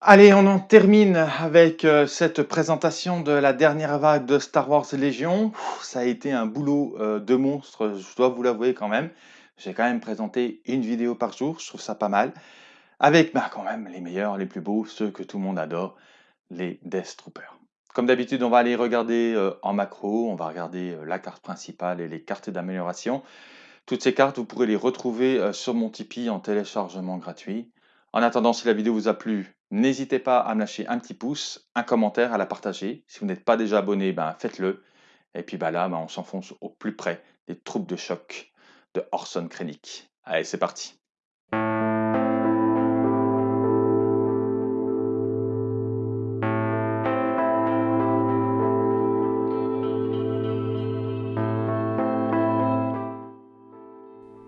Allez, on en termine avec euh, cette présentation de la dernière vague de Star Wars Légion. Ça a été un boulot euh, de monstre, je dois vous l'avouer quand même. J'ai quand même présenté une vidéo par jour, je trouve ça pas mal. Avec bah, quand même les meilleurs, les plus beaux, ceux que tout le monde adore, les Death Troopers. Comme d'habitude, on va aller regarder euh, en macro, on va regarder la carte principale et les cartes d'amélioration. Toutes ces cartes, vous pourrez les retrouver sur mon Tipeee en téléchargement gratuit. En attendant, si la vidéo vous a plu, n'hésitez pas à me lâcher un petit pouce, un commentaire, à la partager. Si vous n'êtes pas déjà abonné, ben, faites-le. Et puis bah, là, ben, on s'enfonce au plus près des troupes de choc de Orson Krennic. Allez, c'est parti.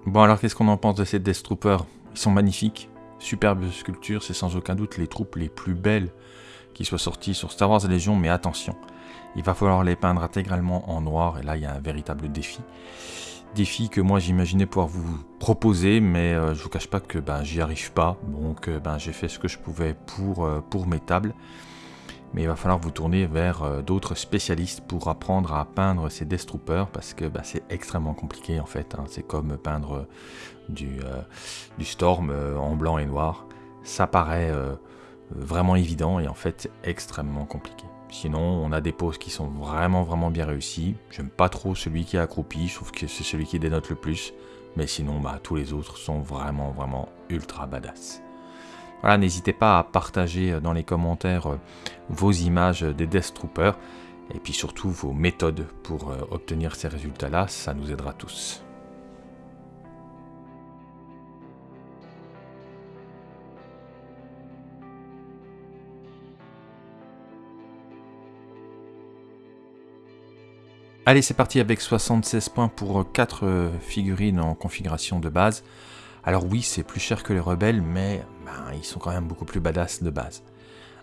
Bon alors qu'est-ce qu'on en pense de ces Death Troopers? Ils sont magnifiques, Superbe sculpture, c'est sans aucun doute les troupes les plus belles qui soient sorties sur Star Wars Légion, mais attention, il va falloir les peindre intégralement en noir, et là il y a un véritable défi. Défi que moi j'imaginais pouvoir vous proposer, mais euh, je vous cache pas que ben, j'y arrive pas, donc euh, ben, j'ai fait ce que je pouvais pour, euh, pour mes tables mais il va falloir vous tourner vers euh, d'autres spécialistes pour apprendre à peindre ces Death Troopers parce que bah, c'est extrêmement compliqué en fait. Hein. C'est comme peindre du, euh, du Storm euh, en blanc et noir. Ça paraît vraiment évident et en fait extrêmement compliqué. Sinon, on a des poses qui sont vraiment vraiment bien réussies. J'aime pas trop celui qui est accroupi, je trouve que c'est celui qui dénote le plus. Mais sinon, bah, tous les autres sont vraiment vraiment ultra badass. Voilà, n'hésitez pas à partager euh, dans les commentaires euh, vos images des Death Troopers et puis surtout vos méthodes pour euh, obtenir ces résultats-là, ça nous aidera tous. Allez, c'est parti avec 76 points pour 4 figurines en configuration de base. Alors oui, c'est plus cher que les rebelles, mais ben, ils sont quand même beaucoup plus badass de base.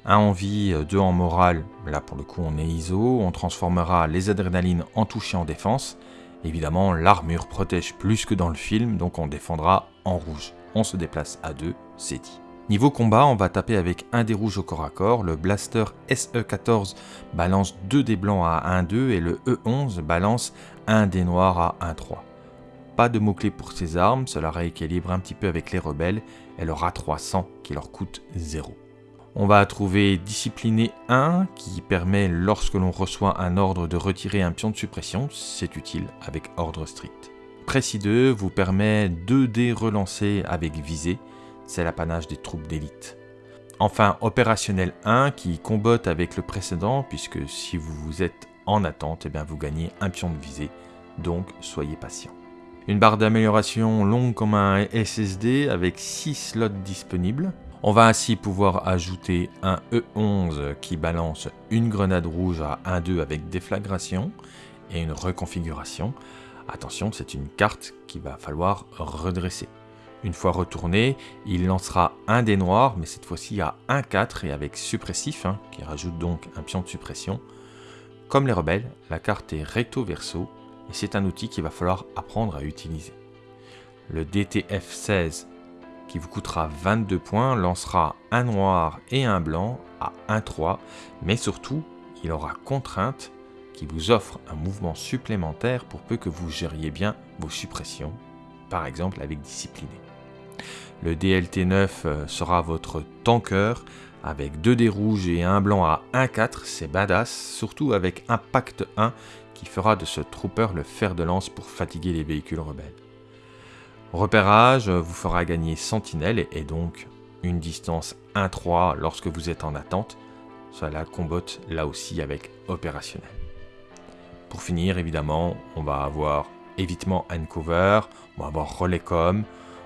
Un en vie, euh, deux en morale, là pour le coup on est ISO, on transformera les adrénalines en touche et en défense. Évidemment, l'armure protège plus que dans le film, donc on défendra en rouge. On se déplace à deux, c'est dit. Niveau combat, on va taper avec un des rouges au corps à corps, le blaster SE14 balance 2 des blancs à 1-2 et le E11 balance 1 des noirs à 1-3. Pas de mots-clés pour ces armes, cela rééquilibre un petit peu avec les rebelles et leur A300 qui leur coûte 0. On va trouver Discipliné 1 qui permet lorsque l'on reçoit un ordre de retirer un pion de suppression, c'est utile avec ordre strict. Précis 2 vous permet 2 dés relancés avec visée, c'est l'apanage des troupes d'élite. Enfin, opérationnel 1 qui combotte avec le précédent puisque si vous êtes en attente, eh bien vous gagnez un pion de visée, donc soyez patient. Une barre d'amélioration longue comme un SSD avec 6 slots disponibles. On va ainsi pouvoir ajouter un E11 qui balance une grenade rouge à 1-2 avec déflagration et une reconfiguration. Attention, c'est une carte qu'il va falloir redresser. Une fois retourné, il lancera un des noirs, mais cette fois-ci à 1-4 et avec suppressif, hein, qui rajoute donc un pion de suppression. Comme les rebelles, la carte est recto-verso et c'est un outil qu'il va falloir apprendre à utiliser. Le DTF-16 qui vous coûtera 22 points lancera un noir et un blanc à 1-3, mais surtout il aura contrainte qui vous offre un mouvement supplémentaire pour peu que vous gériez bien vos suppressions, par exemple avec discipliné. Le DLT9 euh, sera votre tanker avec 2 dés rouges et un blanc à 1-4, c'est badass, surtout avec Impact 1 qui fera de ce trooper le fer de lance pour fatiguer les véhicules rebelles. Repérage vous fera gagner sentinelle et donc une distance 1-3 lorsque vous êtes en attente. Cela combotte là aussi avec opérationnel. Pour finir, évidemment, on va avoir évitement and cover, on va avoir relais com,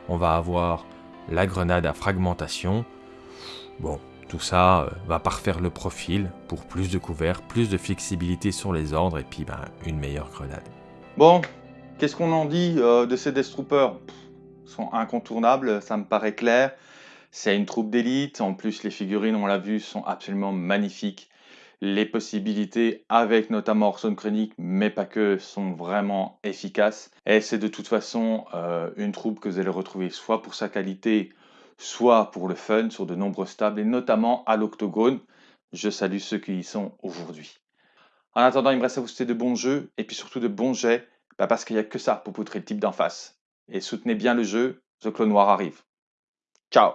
on va avoir la grenade à fragmentation. Bon, tout ça euh, va parfaire le profil pour plus de couverts, plus de flexibilité sur les ordres et puis ben, une meilleure grenade. Bon, qu'est-ce qu'on en dit euh, de ces Death Troopers? Ils sont incontournables, ça me paraît clair. C'est une troupe d'élite, en plus les figurines, on l'a vu, sont absolument magnifiques. Les possibilités avec notamment Orson Krennic, mais pas que, sont vraiment efficaces. Et c'est de toute façon euh, une troupe que vous allez retrouver soit pour sa qualité, soit pour le fun sur de nombreuses tables et notamment à l'octogone. Je salue ceux qui y sont aujourd'hui. En attendant, il me reste à vous souhaiter de bons jeux et puis surtout de bons jets, bah, parce qu'il n'y a que ça pour poutrer le type d'en face. Et soutenez bien le jeu, The Clone Noir arrive. Ciao